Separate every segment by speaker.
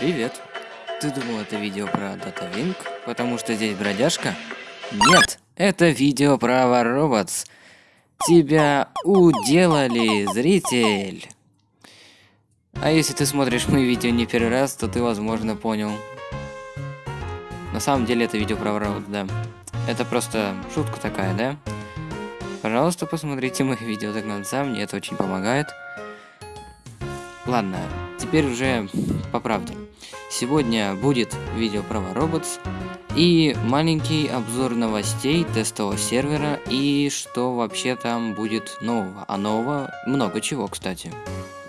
Speaker 1: Привет. Ты думал это видео про DataWing, потому что здесь бродяжка? Нет, это видео про Robots. Тебя уделали, зритель. А если ты смотришь мои видео не первый раз, то ты, возможно, понял. На самом деле это видео про Robots, да. Это просто шутка такая, да? Пожалуйста, посмотрите мои видео до конца, мне это очень помогает. Ладно, теперь уже по правде. Сегодня будет видео про Robots и маленький обзор новостей тестового сервера и что вообще там будет нового. А нового много чего, кстати.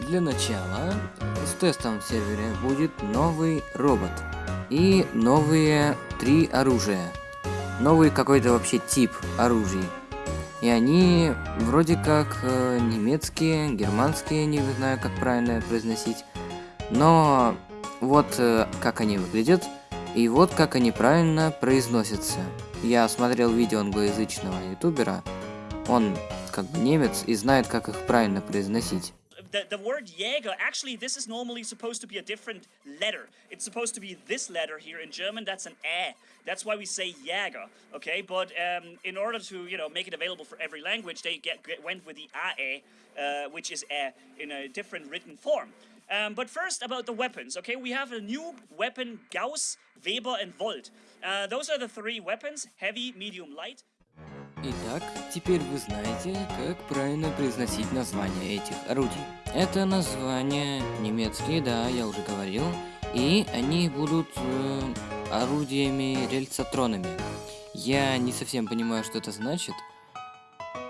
Speaker 1: Для начала, с тестом в сервере будет новый робот и новые три оружия. Новый какой-то вообще тип оружий. И они вроде как э, немецкие, германские, не знаю, как правильно произносить. Но вот э, как они выглядят, и вот как они правильно произносятся. Я смотрел видео англоязычного ютубера, он как бы немец и знает, как их правильно произносить.
Speaker 2: the, the word Jäger, actually, this is normally supposed to be a different letter. It's supposed to be this letter here in German. That's an Ä. That's why we say Jäger, okay? But um, in order to, you know, make it available for every language, they get, get went with the AE, uh, which is Ä in a different written form. Um, but first, about the weapons, okay? We have a new weapon, Gauss, Weber, and Volt. Uh, those are the three weapons, heavy, medium, light.
Speaker 1: Итак, теперь вы знаете, как правильно произносить названия этих орудий. Это названия немецкие, да, я уже говорил, и они будут э, орудиями рельсотронами. Я не совсем понимаю, что это значит,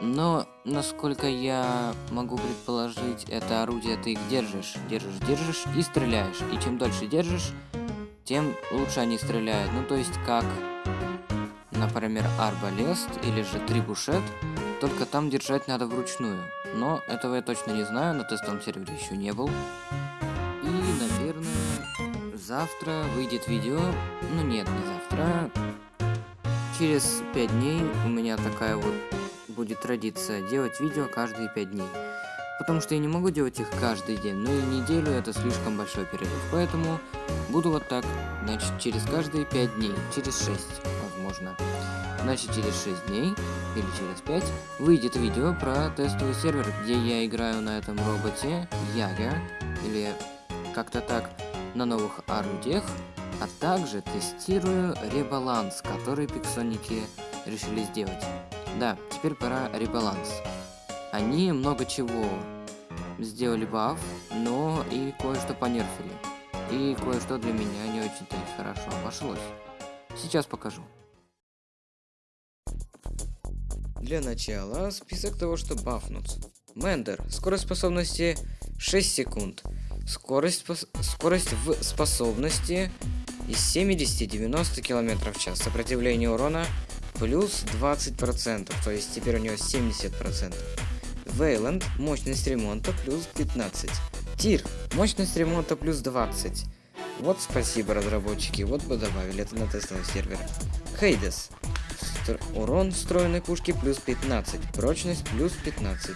Speaker 1: но, насколько я могу предположить, это орудие ты их держишь, держишь, держишь и стреляешь. И чем дольше держишь, тем лучше они стреляют. Ну, то есть, как например, арбалест или же трибушет, только там держать надо вручную. Но этого я точно не знаю, на тестовом сервере еще не был. И, наверное, завтра выйдет видео, ну нет, не завтра, через 5 дней у меня такая вот будет традиция делать видео каждые 5 дней. Потому что я не могу делать их каждый день, но и неделю это слишком большой перерыв. Поэтому буду вот так, значит, через каждые 5 дней, через 6, возможно. Значит, через 6 дней или через 5 выйдет видео про тестовый сервер, где я играю на этом роботе Яга, или как-то так, на новых орудиях, а также тестирую ребаланс, который пиксоники решили сделать. Да, теперь пора ребаланс. Они много чего сделали баф, но и кое-что понерфили. И кое-что для меня не очень-то хорошо обошлось. Сейчас покажу. Для начала список того, что бафнут. Мендер. Скорость способности 6 секунд. Скорость, скорость в способности из 70-90 км в час. Сопротивление урона плюс 20%, то есть теперь у него 70%. Вейланд. Мощность ремонта плюс 15. Тир. Мощность ремонта плюс 20. Вот спасибо, разработчики, вот бы добавили это на тестовый сервер. Хейдес. Стр урон встроенной пушки плюс 15, прочность плюс 15.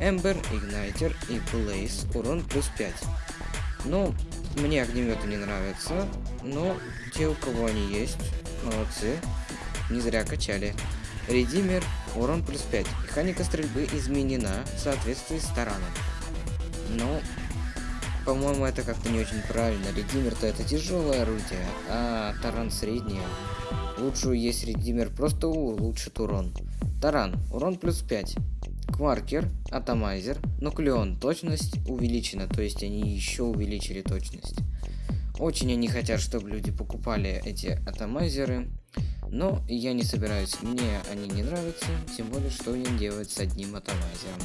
Speaker 1: Эмбер, Игнайтер и Блейз урон плюс 5. Ну, мне огнеметы не нравятся, но те, у кого они есть, молодцы, не зря качали. Редимер, урон плюс 5. Механика стрельбы изменена в соответствии с тараном. Ну, по-моему, это как-то не очень правильно. Редимер-то это тяжелое орудие, а таран среднее. Лучше есть редимер просто улучшит урон. Таран, урон плюс 5. Кваркер, атомайзер, нуклеон, точность увеличена, то есть они еще увеличили точность. Очень они хотят, чтобы люди покупали эти атомайзеры, но я не собираюсь, мне они не нравятся, тем более, что им делать с одним атомайзером.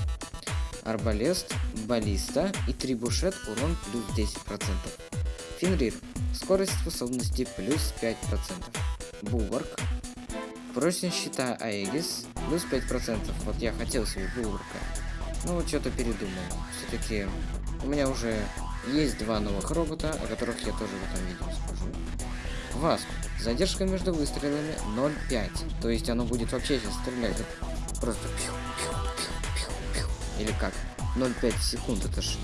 Speaker 1: Арбалест, баллиста и трибушет урон плюс 10%. Фенрир, скорость способности плюс 5%. Булварк. Прочность щита Аегис плюс 5%. Вот я хотел себе Булварка. Но вот что-то передумал. Все-таки у меня уже есть два новых робота, о которых я тоже в этом видео скажу. Васп. Задержка между выстрелами 0,5. То есть оно будет вообще сейчас стрелять. Просто пью, пью, пью, пью, пью. Или как? 0,5 секунд, это ж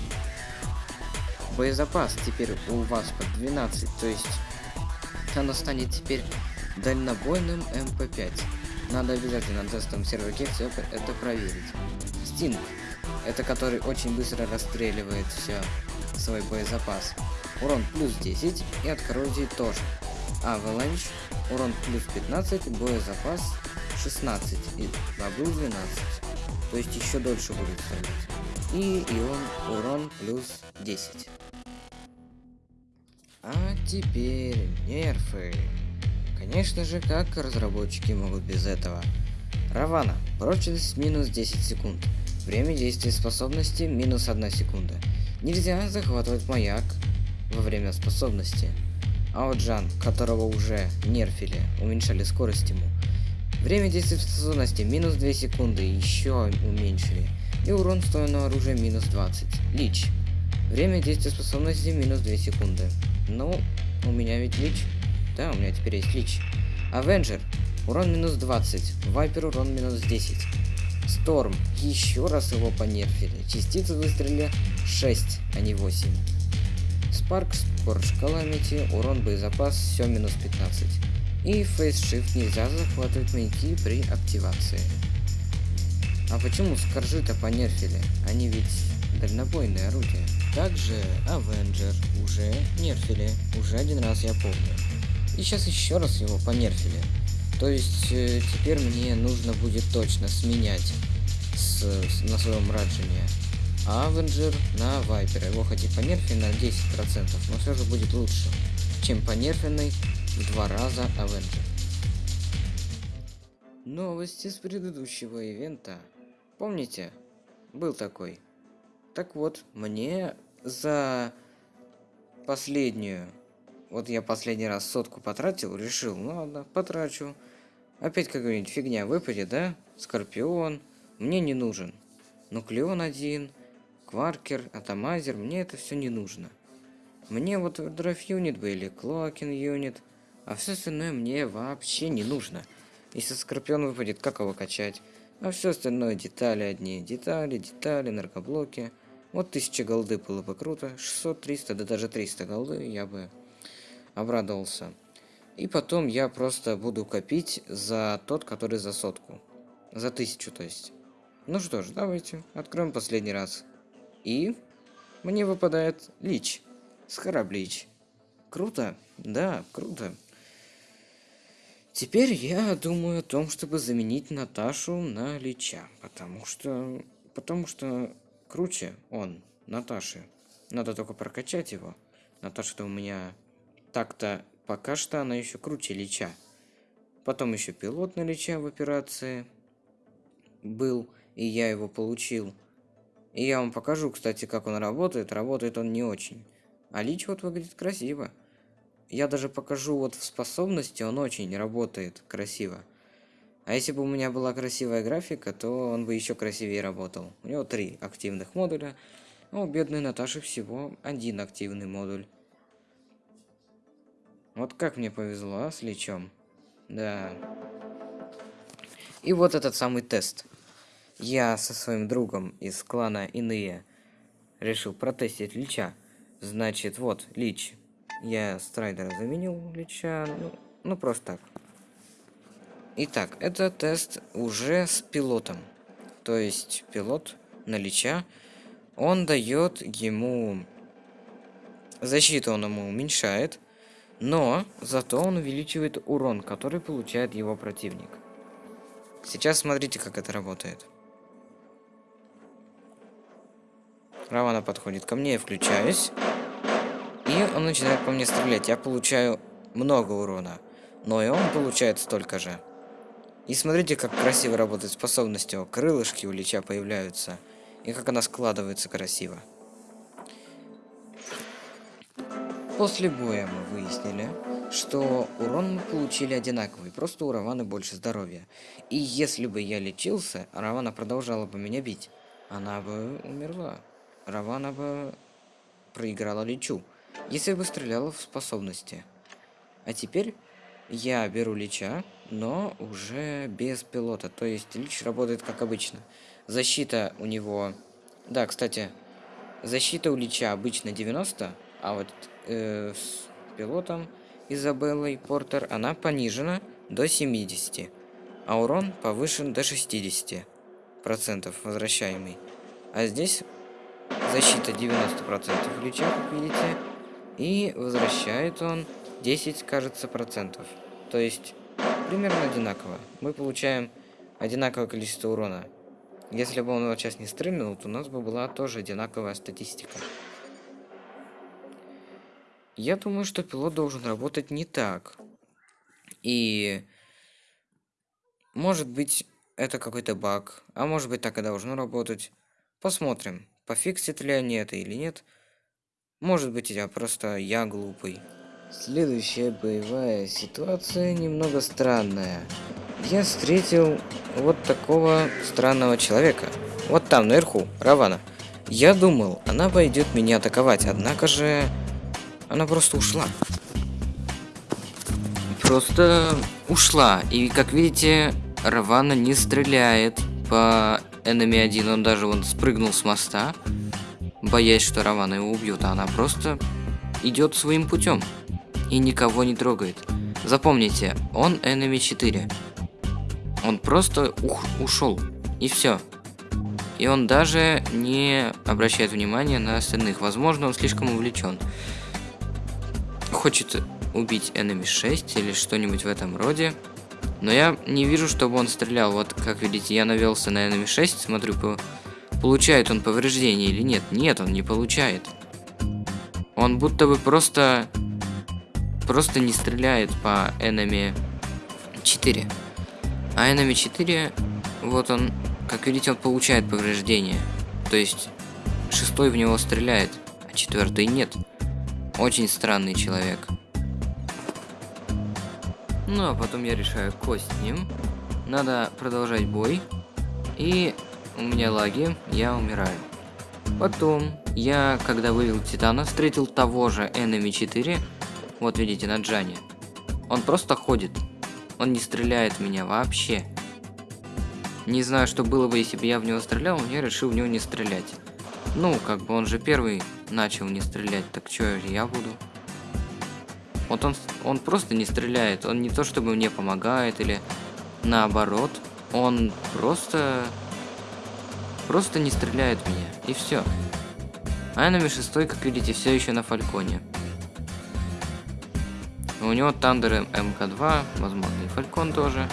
Speaker 1: боезапас теперь у вас под 12, то есть оно станет теперь дальнобойным МП5. Надо обязательно на тестовом серверке все это проверить. Sting, это который очень быстро расстреливает все свой боезапас. Урон плюс 10 и от коррозии тоже. Avalanche, урон плюс 15, боезапас 16 и баблу 12. То есть еще дольше будет стрелять. И ион урон плюс 10. А теперь нерфы. Конечно же, как разработчики могут без этого? Равана. Прочность минус 10 секунд. Время действия способности минус 1 секунда. Нельзя захватывать маяк во время способности. Аоджан, которого уже нерфили, уменьшали скорость ему. Время действия способности минус 2 секунды, еще уменьшили. И урон встроенного оружия минус 20. Лич. Время действия способности минус 2 секунды. Ну, у меня ведь лич. Да, у меня теперь есть лич. Авенджер. Урон минус 20. Вайпер урон минус 10. Сторм. Еще раз его понерфили. Частицы выстрелили 6, а не 8. Спарк, Скорж Каламити, урон боезапас, все минус 15. И фейс-шифт нельзя захватывать маяки при активации. А почему скоржи-то понерфили? Они ведь дальнобойные орудия. Также Авенджер уже нерфили, уже один раз я помню. И сейчас еще раз его понерфили. То есть э, теперь мне нужно будет точно сменять с, с, на своем раджине Авенджер на Вайпера. Его хоть и понерфили на 10%, но все же будет лучше, чем понерфенный в два раза Авенджер. Новости с предыдущего ивента. Помните? Был такой. Так вот, мне за последнюю... Вот я последний раз сотку потратил, решил, ну ладно, потрачу. Опять какая-нибудь фигня выпадет, да? Скорпион. Мне не нужен. Nucleon один, Quarker, Atomizer, мне это все не нужно. Мне вот Drive Unit бы или Cloaking Unit, а все остальное мне вообще не нужно. Если Скорпион выпадет, как его качать? А все остальное детали одни. Детали, детали, наркоблоки. Вот 1000 голды было бы круто. 600, 300, да даже 300 голды я бы обрадовался. И потом я просто буду копить за тот, который за сотку. За тысячу, то есть. Ну что ж, давайте откроем последний раз. И мне выпадает Лич. Схараблич. Круто? Да, круто. Теперь я думаю о том, чтобы заменить Наташу на Лича. Потому что... Потому что круче он, Наташи. Надо только прокачать его. Наташа-то у меня так-то пока что она еще круче Лича. Потом еще пилот на Лича в операции был, и я его получил. И я вам покажу, кстати, как он работает. Работает он не очень. А Лич вот выглядит красиво. Я даже покажу вот в способности, он очень работает красиво. А если бы у меня была красивая графика, то он бы еще красивее работал. У него три активных модуля, а у бедной Наташи всего один активный модуль. Вот как мне повезло, а, с Личом. Да. И вот этот самый тест я со своим другом из клана Иные решил протестить Лича. Значит, вот, Лич. Я Страйдера заменил Лича, ну, ну просто так. Итак, это тест уже с пилотом. То есть пилот на Лича, он дает ему... Защиту он ему уменьшает, но зато он увеличивает урон, который получает его противник. Сейчас смотрите, как это работает. Равана подходит ко мне, я включаюсь. И он начинает по мне стрелять. Я получаю много урона. Но и он получает столько же. И смотрите, как красиво работает способность его. Крылышки у Лича появляются. И как она складывается красиво. После боя мы выяснили, что урон мы получили одинаковый, просто у Раваны больше здоровья. И если бы я лечился, Равана продолжала бы меня бить, она бы умерла. Равана бы проиграла Личу, если бы стреляла в способности. А теперь я беру Лича, но уже без пилота, то есть Лич работает как обычно. Защита у него... Да, кстати, защита у Лича обычно 90, а вот э, с пилотом Изабеллой Портер она понижена до 70, а урон повышен до 60 процентов возвращаемый. А здесь защита 90% Лича, как видите, и возвращает он 10, кажется, процентов. То есть примерно одинаково. Мы получаем одинаковое количество урона. Если бы он его сейчас не стрельнул, то у нас бы была тоже одинаковая статистика. Я думаю, что пилот должен работать не так. И может быть это какой-то баг, а может быть так и должно работать. Посмотрим, пофиксит ли они это или нет. Может быть я просто я глупый. Следующая боевая ситуация немного странная. Я встретил вот такого странного человека. Вот там, наверху, Равана. Я думал, она пойдет меня атаковать, однако же... Она просто ушла. Просто ушла. И, как видите, Равана не стреляет по Enemy 1. Он даже вон спрыгнул с моста, боясь, что Равана его убьет. А она просто идет своим путем и никого не трогает. Запомните, он Enemy 4. Он просто ух, ушел. И все. И он даже не обращает внимания на остальных. Возможно, он слишком увлечен. Хочет убить Enemy 6 или что-нибудь в этом роде. Но я не вижу, чтобы он стрелял. Вот, как видите, я навелся на Enemy 6, смотрю, по... получает он повреждение или нет. Нет, он не получает. Он будто бы просто просто не стреляет по Enemy 4. А Enemy 4, вот он, как видите, он получает повреждения. То есть, шестой в него стреляет, а четвертый нет. Очень странный человек. Ну, а потом я решаю кость с ним. Надо продолжать бой. И у меня лаги, я умираю. Потом, я, когда вывел Титана, встретил того же Enemy 4, вот видите, на Джане. Он просто ходит. Он не стреляет в меня вообще. Не знаю, что было бы, если бы я в него стрелял, но я решил в него не стрелять. Ну, как бы он же первый начал не стрелять, так что я буду? Вот он, он просто не стреляет, он не то чтобы мне помогает или наоборот, он просто, просто не стреляет меня, и все. Айнами 6, как видите, все еще на Фальконе. У него Тандер МК2, возможно и Фалькон тоже.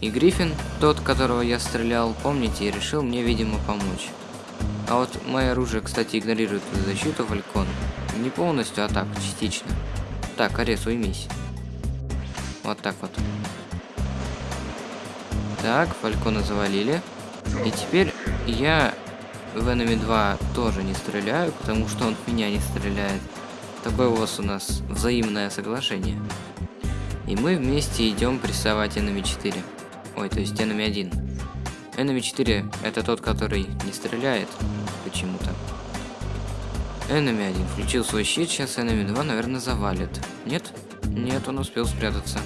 Speaker 1: И Гриффин, тот, которого я стрелял, помните, решил мне, видимо, помочь. А вот мое оружие, кстати, игнорирует защиту Фалькон. Не полностью, а так, частично. Так, Арес, уймись. Вот так вот. Так, Фалькона завалили. И теперь я в Enemy 2 тоже не стреляю, потому что он в меня не стреляет. Такое вас у нас взаимное соглашение. И мы вместе идем прессовать Enemy 4. Ой, то есть Enemy 1. Enemy 4 это тот, который не стреляет почему-то. Enemy 1 включил свой щит, сейчас Enemy 2, наверное, завалит. Нет? Нет, он успел спрятаться.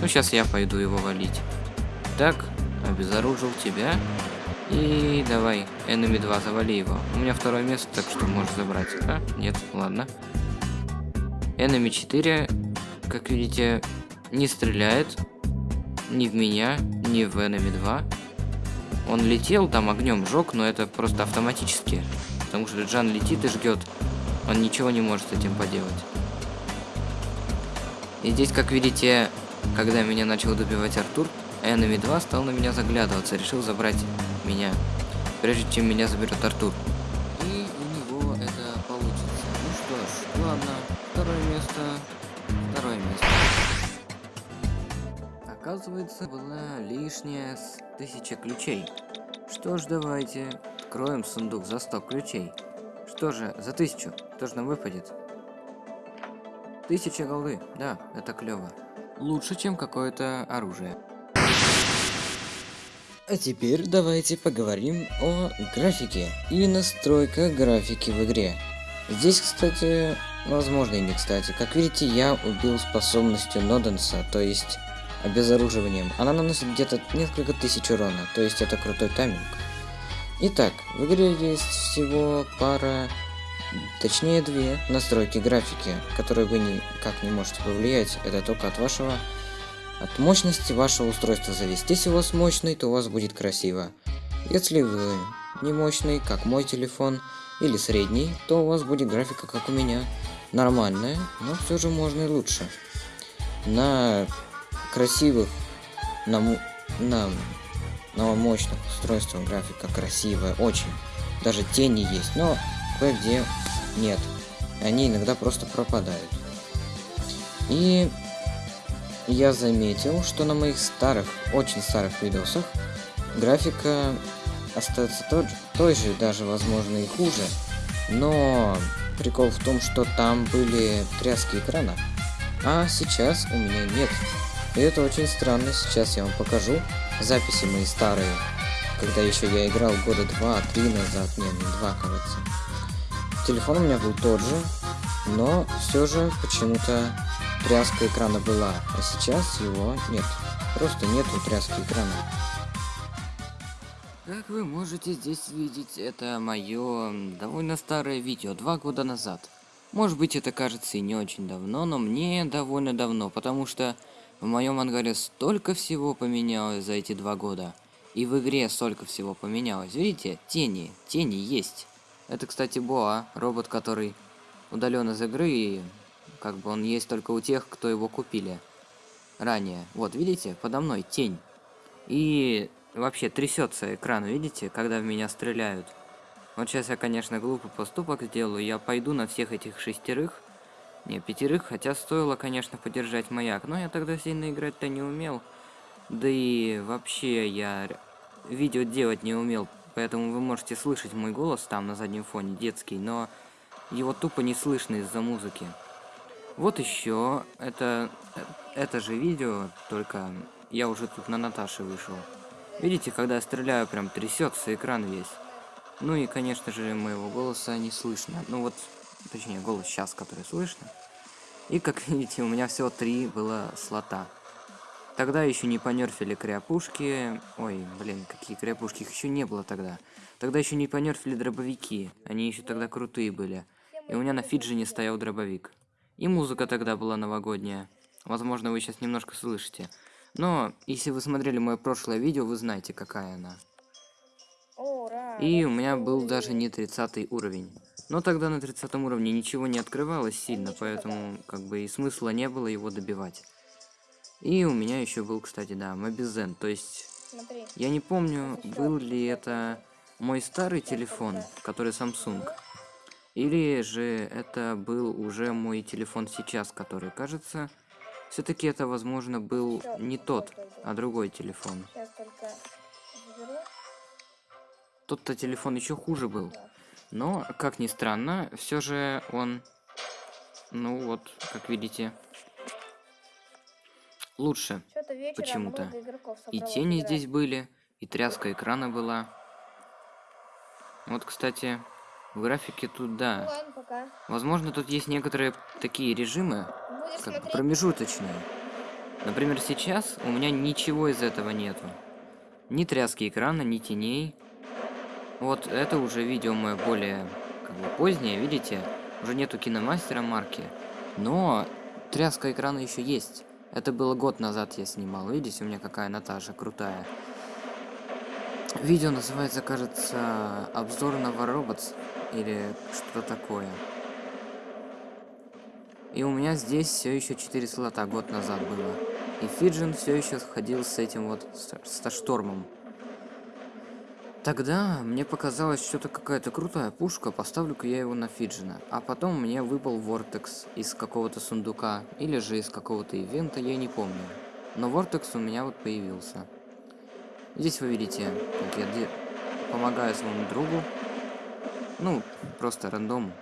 Speaker 1: Ну, сейчас я пойду его валить. Так, обезоружил тебя. И давай, Enemy 2, завали его. У меня второе место, так что можешь забрать. А? Нет, ладно. Enemy 4, как видите, не стреляет. Ни в меня, ни в Enemy 2. Он летел, там огнем жег, но это просто автоматически. Потому что Джан летит и ждет. Он ничего не может с этим поделать. И здесь, как видите, когда меня начал добивать Артур, Enemy 2 стал на меня заглядываться, решил забрать меня, прежде чем меня заберет Артур. Оказывается, была лишняя с тысяча ключей. Что ж, давайте откроем сундук за 100 ключей. Что же, за тысячу, что же нам выпадет? Тысяча голды, да, это клево. Лучше, чем какое-то оружие. А теперь давайте поговорим о графике и настройках графики в игре. Здесь, кстати, возможно и не кстати, как видите, я убил способностью Ноденса, то есть обезоруживанием. Она наносит где-то несколько тысяч урона, то есть это крутой тайминг. Итак, в игре есть всего пара, точнее две настройки графики, которые вы никак не можете повлиять. Это только от вашего, от мощности вашего устройства зависит. Если у вас мощный, то у вас будет красиво. Если вы не мощный, как мой телефон, или средний, то у вас будет графика, как у меня. Нормальная, но все же можно и лучше. На красивых, на, на но мощных устройствах графика красивая, очень. Даже тени есть, но кое-где нет. Они иногда просто пропадают. И я заметил, что на моих старых, очень старых видосах графика остается тот той же, даже возможно и хуже. Но прикол в том, что там были тряски экрана, а сейчас у меня нет. И это очень странно, сейчас я вам покажу записи мои старые, когда еще я играл года два-три назад, не, не два, кажется. Телефон у меня был тот же, но все же почему-то тряска экрана была, а сейчас его нет. Просто нету тряски экрана. Как вы можете здесь видеть, это мое довольно старое видео, два года назад. Может быть это кажется и не очень давно, но мне довольно давно, потому что в моем ангаре столько всего поменялось за эти два года. И в игре столько всего поменялось. Видите? Тени. Тени есть. Это, кстати, Боа, робот, который удален из игры, и как бы он есть только у тех, кто его купили ранее. Вот, видите? Подо мной тень. И вообще трясется экран, видите, когда в меня стреляют. Вот сейчас я, конечно, глупый поступок сделаю. Я пойду на всех этих шестерых не, пятерых, хотя стоило, конечно, подержать маяк, но я тогда сильно играть-то не умел. Да и вообще я видео делать не умел, поэтому вы можете слышать мой голос там на заднем фоне, детский, но его тупо не слышно из-за музыки. Вот еще, это, это же видео, только я уже тут на Наташе вышел. Видите, когда я стреляю, прям трясется экран весь. Ну и, конечно же, моего голоса не слышно. Ну вот, Точнее, голос сейчас, который слышно. И, как видите, у меня всего три было слота. Тогда еще не понерфили кряпушки. Ой, блин, какие кряпушки, их еще не было тогда. Тогда еще не понерфили дробовики. Они еще тогда крутые были. И у меня на Фиджине стоял дробовик. И музыка тогда была новогодняя. Возможно, вы сейчас немножко слышите. Но, если вы смотрели мое прошлое видео, вы знаете, какая она. И у меня был даже не 30 уровень. Но тогда на 30 уровне ничего не открывалось сильно, поэтому как бы и смысла не было его добивать. И у меня еще был, кстати, да, Мобизен. То есть, Смотри. я не помню, был ли это мой старый телефон, который Samsung. Или же это был уже мой телефон сейчас, который, кажется, все-таки это, возможно, был не тот, а другой телефон. Тот-то телефон еще хуже был. Но, как ни странно, все же он, ну вот, как видите, лучше почему-то. И тени играть. здесь были, и тряска экрана была. Вот, кстати, в графике тут, да. Ну, ладно, Возможно, тут есть некоторые такие режимы, как бы промежуточные. Например, сейчас у меня ничего из этого нету. Ни тряски экрана, ни теней. Вот это уже видео мое более как бы позднее, видите? Уже нету киномастера марки. Но тряска экрана еще есть. Это было год назад я снимал. Видите, у меня какая Наташа крутая. Видео называется, кажется, обзор на Robots или что-то такое. И у меня здесь все еще 4 слота год назад было. И Фиджин все еще ходил с этим вот, со штормом. Тогда мне показалось что-то какая-то крутая пушка, поставлю-ка я его на Фиджина. А потом мне выпал Вортекс из какого-то сундука, или же из какого-то ивента, я не помню. Но Вортекс у меня вот появился. Здесь вы видите, как я помогаю своему другу. Ну, просто рандом.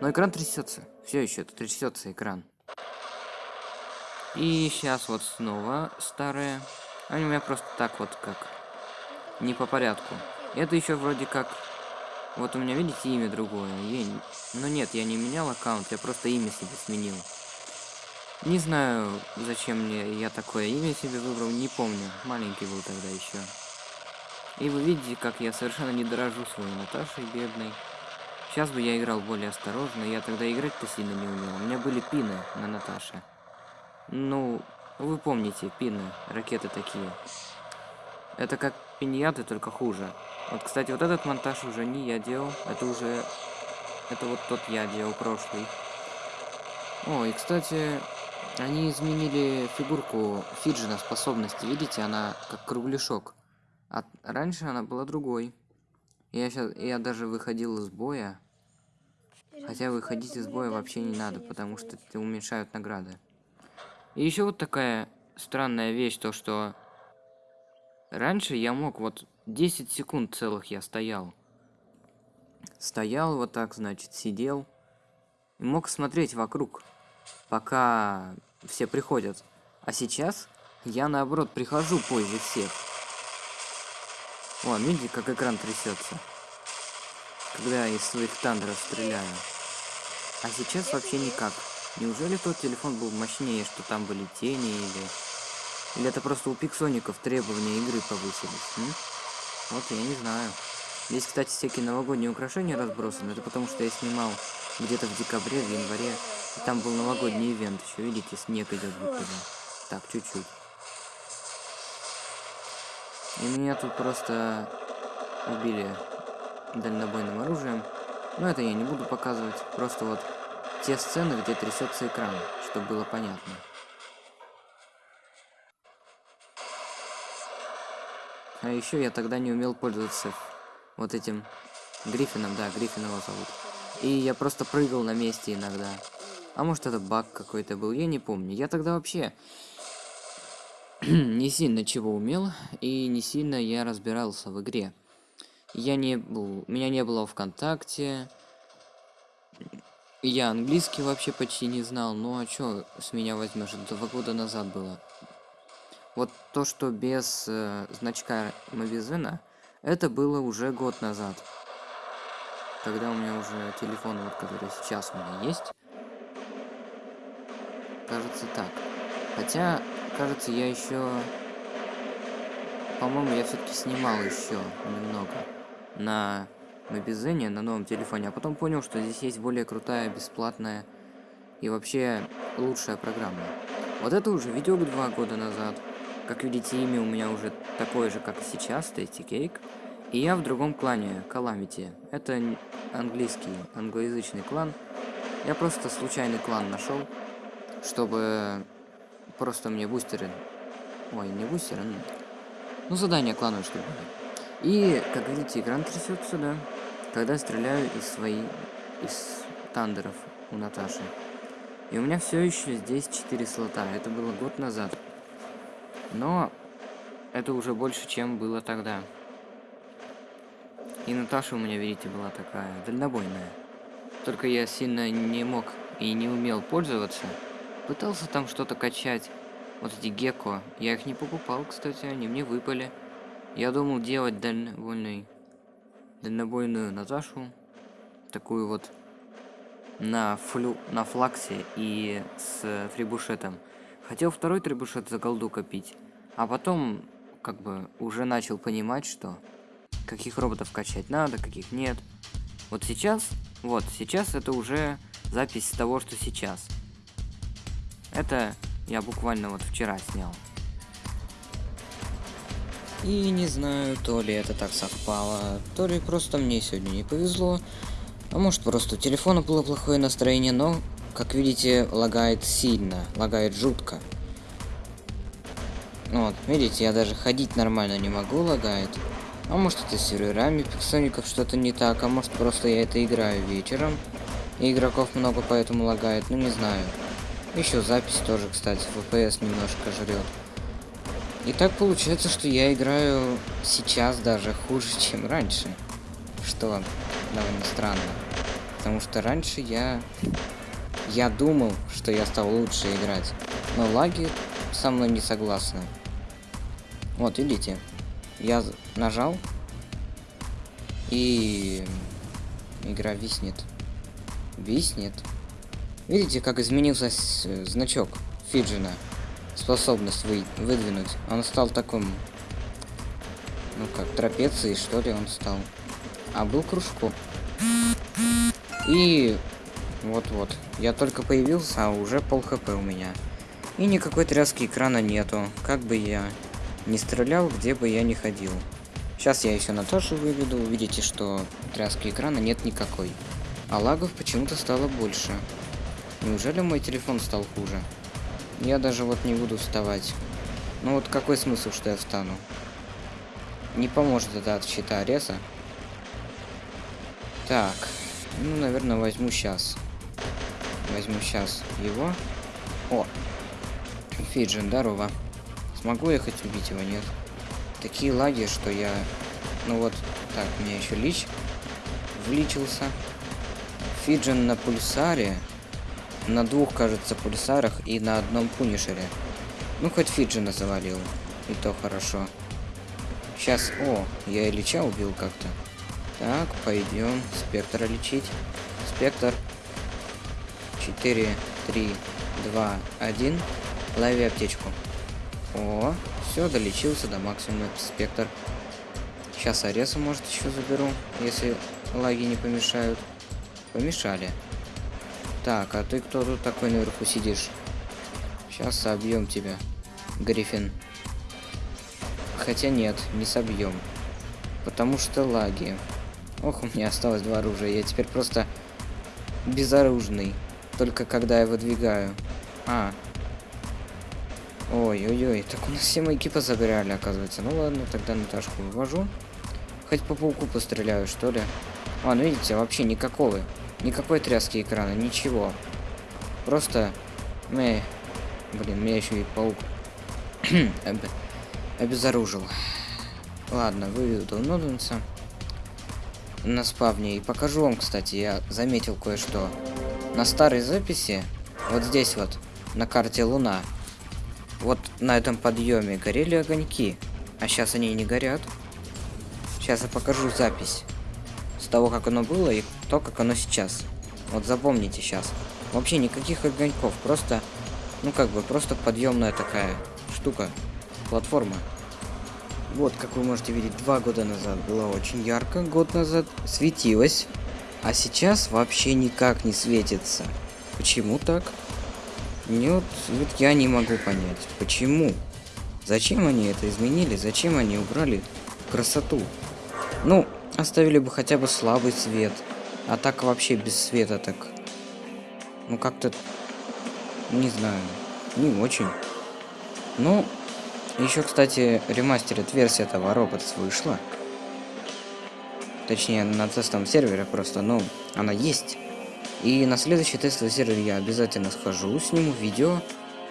Speaker 1: Но экран трясется. Все еще трясется экран. И сейчас вот снова старые. Они у меня просто так вот как не по порядку. Это еще вроде как... Вот у меня, видите, имя другое. Я... Но нет, я не менял аккаунт, я просто имя себе сменил. Не знаю, зачем мне я такое имя себе выбрал, не помню. Маленький был тогда еще. И вы видите, как я совершенно не дорожу своей Наташей бедной. Сейчас бы я играл более осторожно, я тогда играть-то сильно не умел. У меня были пины на Наташе. Ну, вы помните, пины, ракеты такие. Это как пиньяты, только хуже. Вот, кстати, вот этот монтаж уже не я делал, это уже... Это вот тот я делал, прошлый. О, и, кстати, они изменили фигурку Фиджина способности. Видите, она как кругляшок. А раньше она была другой. Я сейчас, я даже выходил из боя. Хотя выходить из боя вообще не надо, потому что уменьшают награды. И еще вот такая странная вещь, то что раньше я мог вот 10 секунд целых я стоял. Стоял вот так, значит, сидел. И мог смотреть вокруг, пока все приходят. А сейчас я наоборот прихожу позже всех. Вон, видите, как экран трясется. Когда я из своих тандеров стреляю. А сейчас вообще никак. Неужели тот телефон был мощнее, что там были тени или... Или это просто у пиксоников требования игры повысились, м? Вот я не знаю. Здесь, кстати, всякие новогодние украшения разбросаны. Это потому что я снимал где-то в декабре, в январе. И там был новогодний ивент. Еще видите, снег идет будто бы. Так, чуть-чуть. И меня тут просто убили дальнобойным оружием. Но это я не буду показывать. Просто вот те сцены, где трясется экран, чтобы было понятно. А еще я тогда не умел пользоваться вот этим Гриффином, да, Гриффин его зовут. И я просто прыгал на месте иногда. А может это баг какой-то был, я не помню. Я тогда вообще не сильно чего умел, и не сильно я разбирался в игре. Я не был, меня не было ВКонтакте. Я английский вообще почти не знал, ну а чё с меня возьмешь? Два года назад было. Вот то, что без э, значка Мобизена, это было уже год назад. Когда у меня уже телефон, вот который сейчас у меня есть. Кажется так. Хотя кажется, я еще... По-моему, я все-таки снимал еще немного на Мобизене, на новом телефоне, а потом понял, что здесь есть более крутая, бесплатная и вообще лучшая программа. Вот это уже видео два года назад. Как видите, имя у меня уже такое же, как и сейчас, Tasty Cake. И я в другом клане, Calamity. Это английский, англоязычный клан. Я просто случайный клан нашел, чтобы просто мне бустеры... Ой, не бустеры, ну... Ну, задание клановое, чтобы И, как видите, экран трясется, да. Когда стреляю из своей... Из тандеров у Наташи. И у меня все еще здесь 4 слота. Это было год назад. Но это уже больше, чем было тогда. И Наташа у меня, видите, была такая дальнобойная. Только я сильно не мог и не умел пользоваться. Пытался там что-то качать. Вот эти гекко. Я их не покупал, кстати, они мне выпали. Я думал делать дальнобойный, дальнобойную Наташу. Такую вот на, флю, на флаксе и с фрибушетом. Хотел второй трибушет за голду копить. А потом, как бы, уже начал понимать, что каких роботов качать надо, каких нет. Вот сейчас, вот, сейчас это уже запись того, что сейчас. Это я буквально вот вчера снял. И не знаю, то ли это так совпало, то ли просто мне сегодня не повезло. А может просто у телефона было плохое настроение, но, как видите, лагает сильно, лагает жутко. Вот, видите, я даже ходить нормально не могу, лагает. А может это с серверами пиксоников что-то не так, а может просто я это играю вечером. И игроков много, поэтому лагает, ну не знаю. Еще запись тоже, кстати, FPS немножко жрет. И так получается, что я играю сейчас даже хуже, чем раньше. Что довольно странно. Потому что раньше я... Я думал, что я стал лучше играть. Но лаги со мной не согласны. Вот, видите? Я нажал. И... Игра виснет. Виснет. Видите, как изменился значок Фиджина? Способность вы выдвинуть. Он стал таким Ну как, трапеции, что ли, он стал. А был кружком. И вот-вот. Я только появился, а уже пол хп у меня. И никакой тряски экрана нету. Как бы я не стрелял, где бы я ни ходил. Сейчас я еще на Наташу выведу, увидите, что тряски экрана нет никакой. А лагов почему-то стало больше. Неужели мой телефон стал хуже? Я даже вот не буду вставать. Ну вот какой смысл, что я встану? Не поможет это от щита Ареса. Так, ну, наверное, возьму сейчас. Возьму сейчас его. О! Фиджин, здорово. Смогу я хоть убить его, нет? Такие лаги, что я... Ну вот, так, у меня еще лич вличился. Фиджин на пульсаре. На двух, кажется, пульсарах и на одном пунишере. Ну, хоть Фиджина завалил. И то хорошо. Сейчас... О, я и лича убил как-то. Так, пойдем спектра лечить. Спектр. 4, 3, 2, 1. Лови аптечку. О, все, долечился до максимума спектр. Сейчас Ареса, может, еще заберу, если лаги не помешают. Помешали. Так, а ты кто тут такой наверху сидишь? Сейчас собьем тебя, Гриффин. Хотя нет, не собьем. Потому что лаги. Ох, у меня осталось два оружия. Я теперь просто безоружный. Только когда я выдвигаю. А. Ой-ой-ой. Так у нас все маяки позабирали, оказывается. Ну ладно, тогда Наташку вывожу. Хоть по пауку постреляю, что ли. А, ну видите, вообще никакого. Никакой тряски экрана, ничего. Просто... Мэ... Блин, меня еще и паук обезоружил. Ладно, выведу Ноденса на спавне. И покажу вам, кстати, я заметил кое-что. На старой записи, вот здесь вот, на карте Луна, вот на этом подъеме горели огоньки. А сейчас они не горят. Сейчас я покажу запись. С того, как оно было и то, как оно сейчас. Вот запомните сейчас. Вообще никаких огоньков, просто, ну как бы, просто подъемная такая штука, платформа. Вот, как вы можете видеть, два года назад было очень ярко, год назад светилось, а сейчас вообще никак не светится. Почему так? Нет, вот я не могу понять, почему. Зачем они это изменили? Зачем они убрали красоту? Ну, оставили бы хотя бы слабый свет. А так вообще без света так. Ну как-то... Не знаю. Не очень. Ну, еще, кстати, ремастерит версия этого роботс вышла. Точнее, на тестовом сервере просто, но она есть. И на следующий тестовый сервер я обязательно схожу, сниму видео.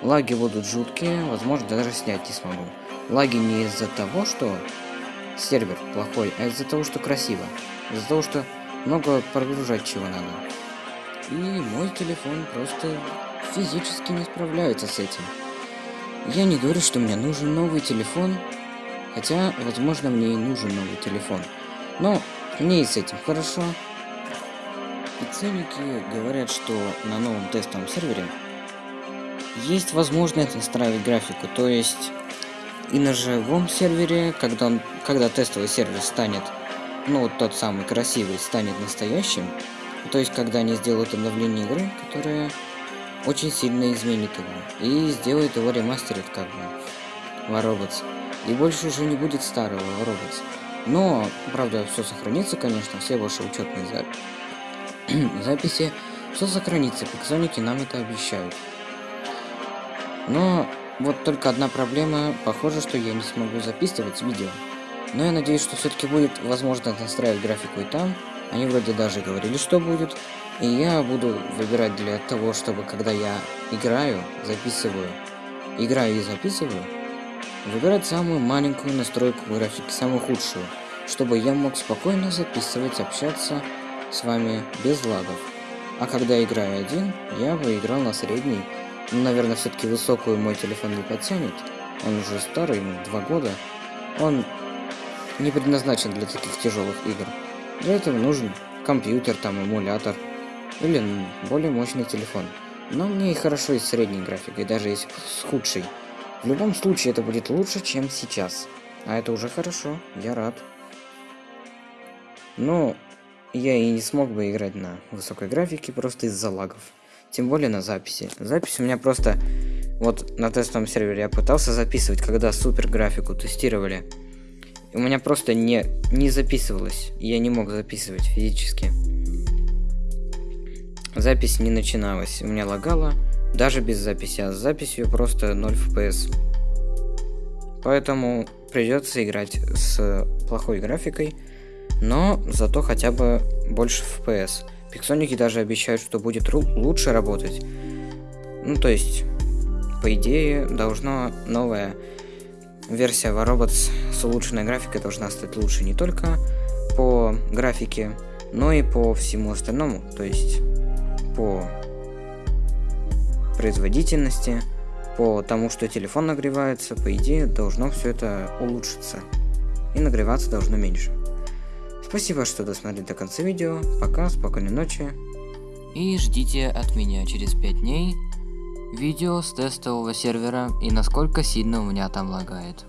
Speaker 1: Лаги будут жуткие, возможно, даже снять не смогу. Лаги не из-за того, что сервер плохой, а из-за того, что красиво. Из-за того, что много прогружать чего надо. И мой телефон просто физически не справляется с этим. Я не говорю, что мне нужен новый телефон, хотя, возможно, мне и нужен новый телефон. Но мне и с этим хорошо. И ценники говорят, что на новом тестовом сервере есть возможность настраивать графику, то есть и на живом сервере, когда, он, когда тестовый сервер станет, ну вот тот самый красивый, станет настоящим, то есть когда они сделают обновление игры, которое очень сильно изменит его. И сделает его ремастерит как бы. Воробец. И больше уже не будет старого Воробец. Но, правда, все сохранится, конечно, все ваши учетные за... записи. Все сохранится, пиксоники нам это обещают. Но вот только одна проблема, похоже, что я не смогу записывать видео. Но я надеюсь, что все-таки будет возможность настраивать графику и там. Они вроде даже говорили, что будет. И я буду выбирать для того, чтобы когда я играю, записываю, играю и записываю, выбирать самую маленькую настройку графики, самую худшую, чтобы я мог спокойно записывать, общаться с вами без лагов. А когда играю один, я бы играл на средний, ну, наверное, все-таки высокую мой телефон не потянет, он уже старый, ему два года, он не предназначен для таких тяжелых игр. Для этого нужен компьютер, там, эмулятор, или более мощный телефон. Но мне и хорошо и с средней графикой, даже если с худшей. В любом случае это будет лучше, чем сейчас. А это уже хорошо, я рад. Но я и не смог бы играть на высокой графике просто из-за лагов. Тем более на записи. Запись у меня просто... Вот на тестовом сервере я пытался записывать, когда супер графику тестировали. У меня просто не, не записывалось. Я не мог записывать физически. Запись не начиналась. У меня лагало. Даже без записи. А с записью просто 0 FPS. Поэтому придется играть с плохой графикой. Но зато хотя бы больше FPS. Пиксоники даже обещают, что будет лучше работать. Ну, то есть, по идее, должна новая версия Warobots с улучшенной графикой должна стать лучше не только по графике, но и по всему остальному. То есть, по производительности, по тому, что телефон нагревается, по идее, должно все это улучшиться. И нагреваться должно меньше. Спасибо, что досмотрели до конца видео. Пока, спокойной ночи.
Speaker 3: И ждите от меня через 5 дней видео с тестового сервера и насколько сильно у меня там лагает.